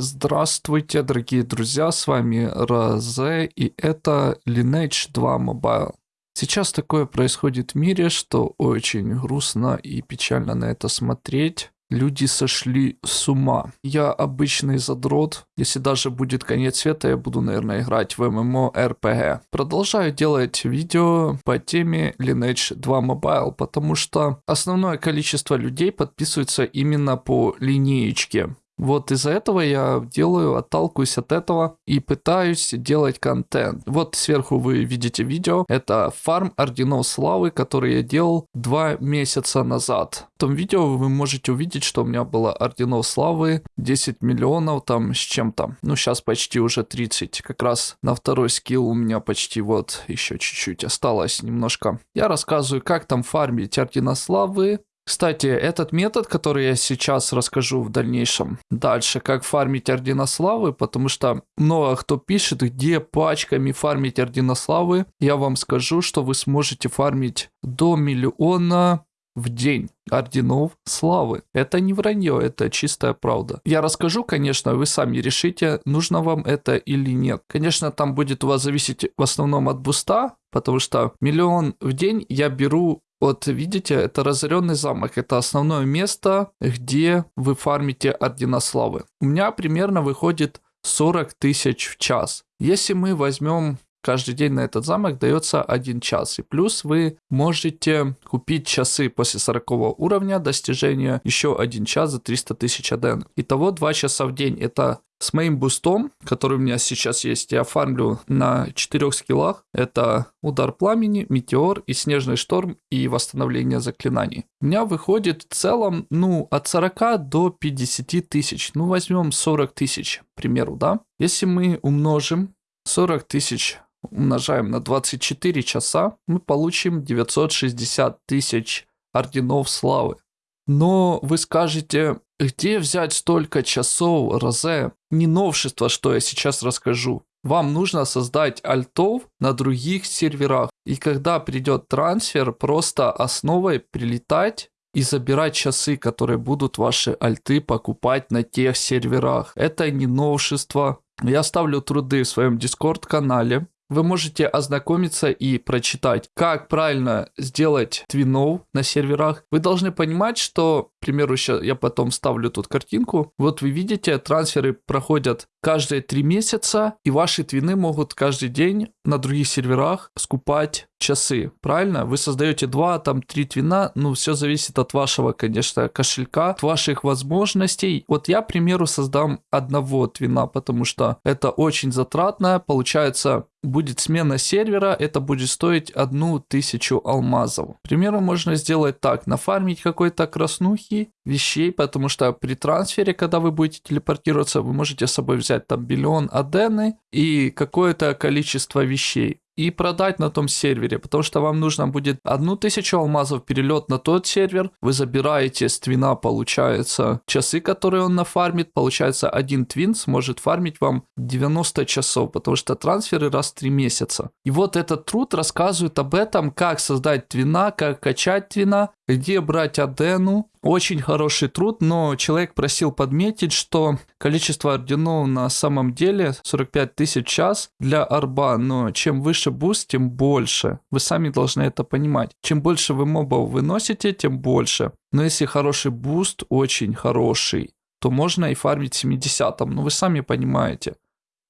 Здравствуйте, дорогие друзья, с вами Розе, и это Lineage 2 Mobile. Сейчас такое происходит в мире, что очень грустно и печально на это смотреть. Люди сошли с ума. Я обычный задрот. Если даже будет конец света, я буду, наверное, играть в ММО. Продолжаю делать видео по теме Lineage 2 Mobile, потому что основное количество людей подписывается именно по линеечке. Вот из-за этого я делаю, отталкиваюсь от этого и пытаюсь делать контент. Вот сверху вы видите видео. Это фарм орденов славы, который я делал два месяца назад. В том видео вы можете увидеть, что у меня было орденов славы 10 миллионов там с чем-то. Ну, сейчас почти уже 30. Как раз на второй скилл у меня почти вот еще чуть-чуть осталось немножко. Я рассказываю, как там фармить ордена славы, кстати, этот метод, который я сейчас расскажу в дальнейшем, дальше, как фармить ордена славы, потому что много кто пишет, где пачками фармить ордена славы, я вам скажу, что вы сможете фармить до миллиона в день орденов славы. Это не вранье, это чистая правда. Я расскажу, конечно, вы сами решите, нужно вам это или нет. Конечно, там будет у вас зависеть в основном от буста, потому что миллион в день я беру вот видите, это разоренный замок. Это основное место, где вы фармите ордена славы. У меня примерно выходит 40 тысяч в час. Если мы возьмем каждый день на этот замок дается один час. И плюс вы можете купить часы после 40 уровня достижения еще один час за 300 тысяч аден. Итого 2 часа в день. Это с моим бустом, который у меня сейчас есть, я фармлю на четырех скиллах. Это удар пламени, метеор и снежный шторм и восстановление заклинаний. У меня выходит в целом, ну, от 40 до 50 тысяч. Ну, возьмем 40 тысяч, к примеру, да? Если мы умножим 40 тысяч умножаем на 24 часа, мы получим 960 тысяч орденов славы. Но вы скажете, где взять столько часов, Розе? Не новшество, что я сейчас расскажу. Вам нужно создать альтов на других серверах. И когда придет трансфер, просто основой прилетать и забирать часы, которые будут ваши альты покупать на тех серверах. Это не новшество. Я ставлю труды в своем дискорд-канале вы можете ознакомиться и прочитать, как правильно сделать твинов на серверах. Вы должны понимать, что, к примеру, сейчас я потом ставлю тут картинку. Вот вы видите, трансферы проходят каждые три месяца, и ваши твины могут каждый день на других серверах скупать часы, правильно? Вы создаете два, там три твина, ну, все зависит от вашего, конечно, кошелька, от ваших возможностей. Вот я, к примеру, создам одного твина, потому что это очень затратно, получается, будет смена сервера, это будет стоить одну тысячу алмазов. К примеру, можно сделать так, нафармить какой-то краснухи, вещей, потому что при трансфере, когда вы будете телепортироваться, вы можете с собой взять там миллион адены и какое-то количество вещей и продать на том сервере, потому что вам нужно будет одну тысячу алмазов перелет на тот сервер, вы забираете с твина, получается, часы, которые он нафармит, получается, один твин сможет фармить вам 90 часов, потому что трансферы раз в 3 месяца. И вот этот труд рассказывает об этом, как создать твина, как качать твина, где брать адену. Очень хороший труд, но человек просил подметить, что количество орденов на самом деле 45 тысяч час для арба, но чем выше буст, тем больше. Вы сами должны это понимать. Чем больше вы мобов выносите, тем больше. Но если хороший буст, очень хороший, то можно и фармить 70 но вы сами понимаете.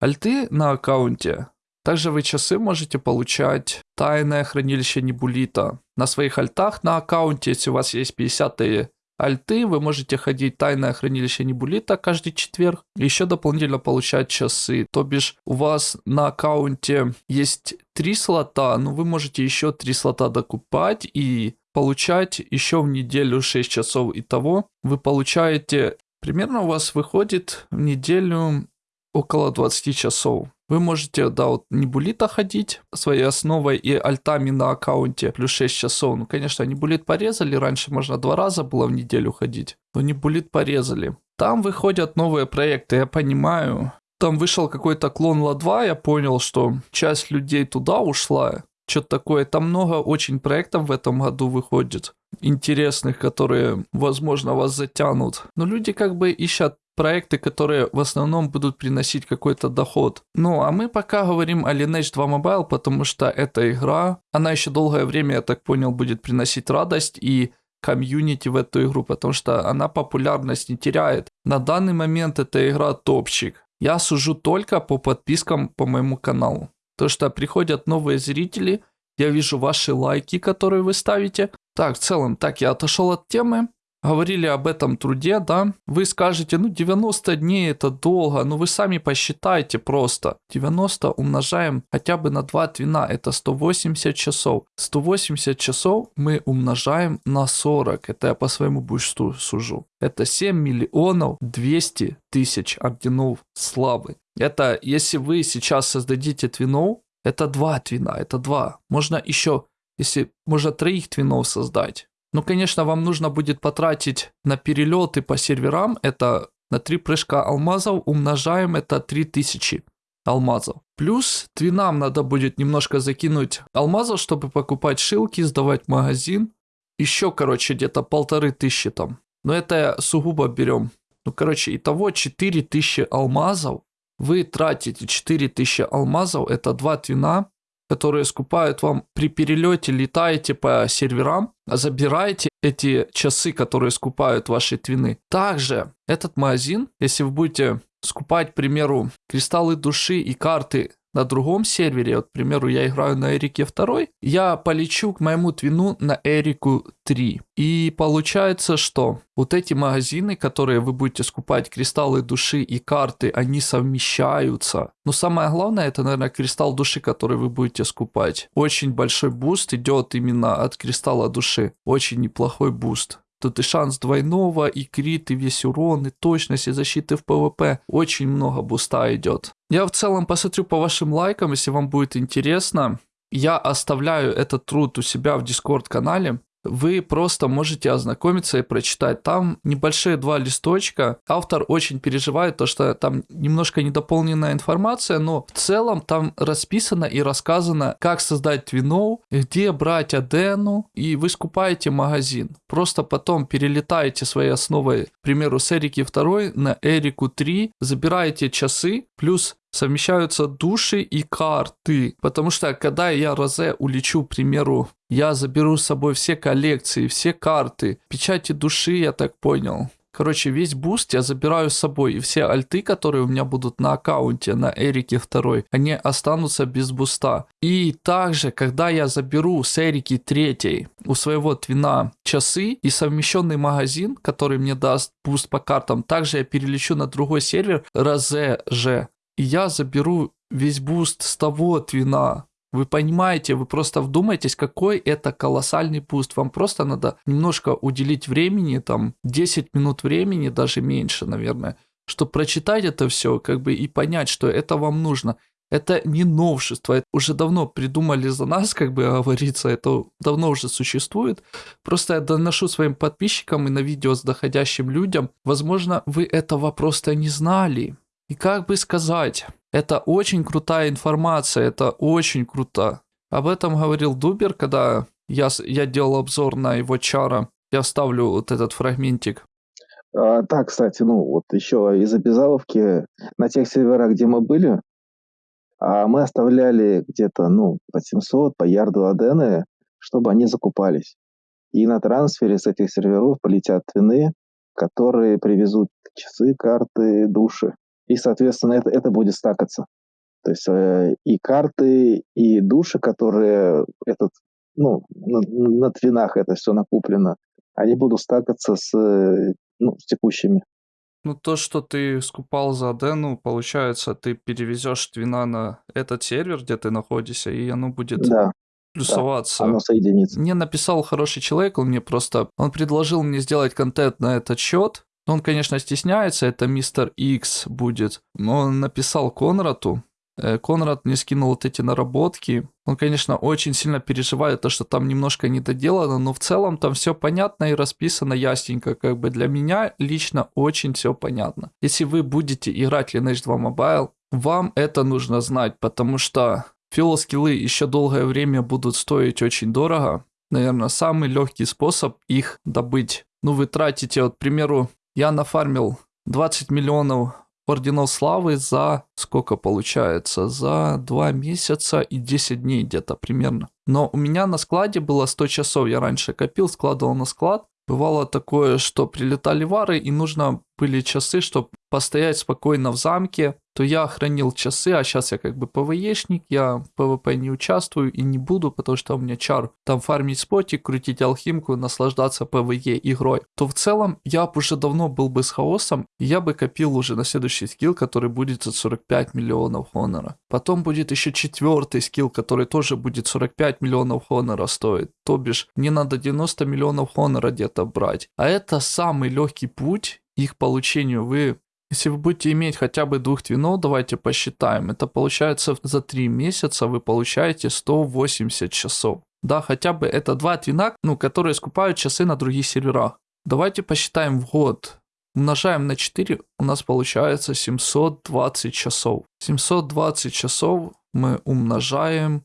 Альты на аккаунте также вы часы можете получать тайное хранилище Небулита. На своих альтах на аккаунте, если у вас есть 50 альты, вы можете ходить тайное хранилище Небулита каждый четверг. Еще дополнительно получать часы. То бишь у вас на аккаунте есть 3 слота, но вы можете еще 3 слота докупать и получать еще в неделю 6 часов. Итого вы получаете, примерно у вас выходит в неделю около 20 часов. Вы можете, да, вот Небулита ходить своей основой и альтами на аккаунте плюс 6 часов. Ну, конечно, Небулит порезали, раньше можно два раза было в неделю ходить, но Небулит порезали. Там выходят новые проекты, я понимаю. Там вышел какой-то клон Ла-2, я понял, что часть людей туда ушла. Что-то такое. Там много очень проектов в этом году выходит интересных, которые, возможно, вас затянут. Но люди как бы ищут проекты, которые в основном будут приносить какой-то доход. Ну, а мы пока говорим о Lineage 2 Mobile, потому что эта игра, она еще долгое время, я так понял, будет приносить радость и комьюнити в эту игру, потому что она популярность не теряет. На данный момент эта игра топчик. Я сужу только по подпискам по моему каналу. То, что приходят новые зрители, я вижу ваши лайки, которые вы ставите. Так, в целом, так, я отошел от темы говорили об этом труде, да, вы скажете, ну 90 дней это долго, ну вы сами посчитайте просто. 90 умножаем хотя бы на 2 твина, это 180 часов. 180 часов мы умножаем на 40, это я по своему бусту сужу. Это 7 миллионов 200 тысяч орденов славы. Это если вы сейчас создадите твинов, это 2 твина, это 2. Можно еще, если можно троих твинов создать. Ну, конечно, вам нужно будет потратить на перелеты по серверам, это на 3 прыжка алмазов умножаем это 3000 алмазов. Плюс твинам надо будет немножко закинуть алмазов, чтобы покупать шилки, сдавать магазин. Еще, короче, где-то полторы тысячи там. Но это сугубо берем. Ну, короче, итого 4000 алмазов. Вы тратите 4000 алмазов, это 2 твина которые скупают вам при перелете, летаете по серверам, забираете эти часы, которые скупают ваши твины. Также этот магазин, если вы будете скупать, к примеру, кристаллы души и карты на другом сервере, вот, к примеру, я играю на Эрике 2, я полечу к моему твину на Эрику 3. И получается, что вот эти магазины, которые вы будете скупать, кристаллы души и карты, они совмещаются. Но самое главное, это, наверное, кристалл души, который вы будете скупать. Очень большой буст идет именно от кристалла души. Очень неплохой буст. Тут и шанс двойного, и крит, и весь урон, и точность, и защиты в ПВП. Очень много буста идет. Я в целом посмотрю по вашим лайкам, если вам будет интересно. Я оставляю этот труд у себя в Discord канале вы просто можете ознакомиться и прочитать. Там небольшие два листочка. Автор очень переживает, то что там немножко недополненная информация, но в целом там расписано и рассказано, как создать твина, где брать адену, и вы скупаете магазин. Просто потом перелетаете своей основой, к примеру, с Эрики 2 на Эрику 3, забираете часы, плюс совмещаются души и карты. Потому что когда я Розе улечу, к примеру, я заберу с собой все коллекции, все карты, печати души, я так понял. Короче, весь буст я забираю с собой, и все альты, которые у меня будут на аккаунте, на Эрике 2, они останутся без буста. И также, когда я заберу с Эрики 3 у своего твина часы и совмещенный магазин, который мне даст буст по картам, также я перелечу на другой сервер, Розе же я заберу весь буст с того твина. Вы понимаете, вы просто вдумайтесь, какой это колоссальный буст. Вам просто надо немножко уделить времени, там 10 минут времени, даже меньше, наверное, чтобы прочитать это все, как бы и понять, что это вам нужно. Это не новшество, это уже давно придумали за нас, как бы говорится, это давно уже существует. Просто я доношу своим подписчикам и на видео заходящим людям. Возможно, вы этого просто не знали. И как бы сказать, это очень крутая информация, это очень круто. Об этом говорил Дубер, когда я, я делал обзор на его чара. Я вставлю вот этот фрагментик. А, да, кстати, ну вот еще из обязаловки на тех серверах, где мы были, а мы оставляли где-то, ну, по 700, по ярду адены, чтобы они закупались. И на трансфере с этих серверов полетят твины, которые привезут часы, карты, души. И, соответственно, это, это будет стакаться. То есть э, и карты, и души, которые этот, ну, на, на твинах это все накуплено, они будут стакаться с, ну, с текущими. Ну, то, что ты скупал за Адену, получается, ты перевезешь твина на этот сервер, где ты находишься, и оно будет да, плюсоваться. Да, оно соединится. Мне написал хороший человек, он мне просто, он предложил мне сделать контент на этот счет, он, конечно, стесняется, это мистер Икс будет. Но он написал Конраду. Э, Конрад мне скинул вот эти наработки. Он, конечно, очень сильно переживает то, что там немножко недоделано, но в целом там все понятно и расписано ясненько. Как бы для меня лично очень все понятно. Если вы будете играть Lineage 2 Mobile, вам это нужно знать, потому что филоскиллы еще долгое время будут стоить очень дорого. Наверное, самый легкий способ их добыть. Ну, вы тратите, вот, к примеру, я нафармил 20 миллионов орденов славы за сколько получается? За 2 месяца и 10 дней где-то примерно. Но у меня на складе было 100 часов, я раньше копил, складывал на склад. Бывало такое, что прилетали вары, и нужно были часы, чтобы постоять спокойно в замке, то я хранил часы, а сейчас я как бы ПВЕшник, я в ПВП не участвую и не буду, потому что у меня чар там фармить спотик, крутить алхимку, наслаждаться ПВЕ игрой, то в целом я уже давно был бы с хаосом, и я бы копил уже на следующий скилл, который будет за 45 миллионов хонора. Потом будет еще четвертый скилл, который тоже будет 45 миллионов хонора стоить. То бишь, мне надо 90 миллионов хонора где-то брать. А это самый легкий путь их получению. Вы если вы будете иметь хотя бы двух твинов, давайте посчитаем. Это получается за 3 месяца вы получаете 180 часов. Да, хотя бы это два твина, ну, которые скупают часы на других серверах. Давайте посчитаем в год. Умножаем на 4, у нас получается 720 часов. 720 часов мы умножаем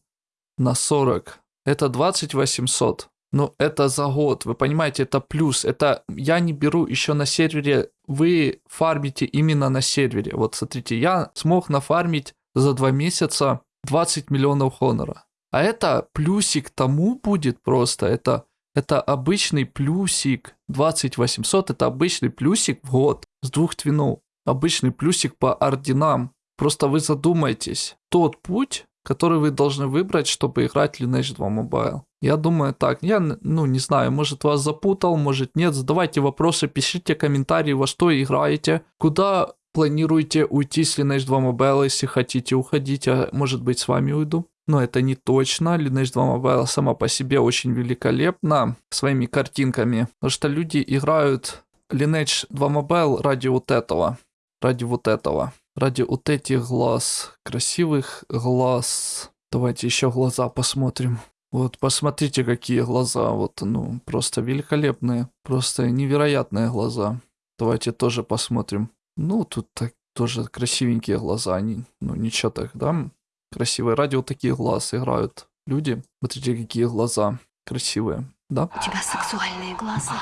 на 40. Это 2800. Ну, это за год, вы понимаете, это плюс. Это я не беру еще на сервере, вы фармите именно на сервере. Вот смотрите, я смог нафармить за два месяца 20 миллионов хонора. А это плюсик тому будет просто, это, это обычный плюсик 2800, это обычный плюсик в год с двух твинов. Обычный плюсик по орденам. Просто вы задумайтесь, тот путь, который вы должны выбрать, чтобы играть Lineage 2 Mobile. Я думаю так, я, ну, не знаю, может вас запутал, может нет, задавайте вопросы, пишите комментарии, во что играете, куда планируете уйти с Lineage 2 Mobile, если хотите уходить, а может быть с вами уйду. Но это не точно, Lineage 2 Mobile сама по себе очень великолепна своими картинками, потому что люди играют Lineage 2 Mobile ради вот этого, ради вот этого, ради вот этих глаз, красивых глаз. Давайте еще глаза посмотрим. Вот посмотрите, какие глаза, вот, ну, просто великолепные, просто невероятные глаза. Давайте тоже посмотрим. Ну, тут так, тоже красивенькие глаза, они, ну, ничего так, да? Красивые. Ради вот таких глаз играют люди. Смотрите, какие глаза красивые, да? У тебя сексуальные глаза.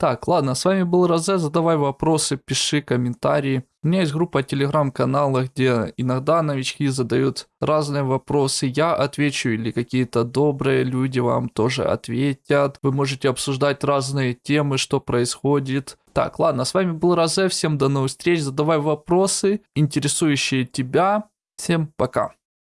Так, ладно, с вами был Розе, задавай вопросы, пиши комментарии. У меня есть группа телеграм-канала, где иногда новички задают разные вопросы, я отвечу или какие-то добрые люди вам тоже ответят. Вы можете обсуждать разные темы, что происходит. Так, ладно, с вами был Розе, всем до новых встреч, задавай вопросы, интересующие тебя. Всем пока.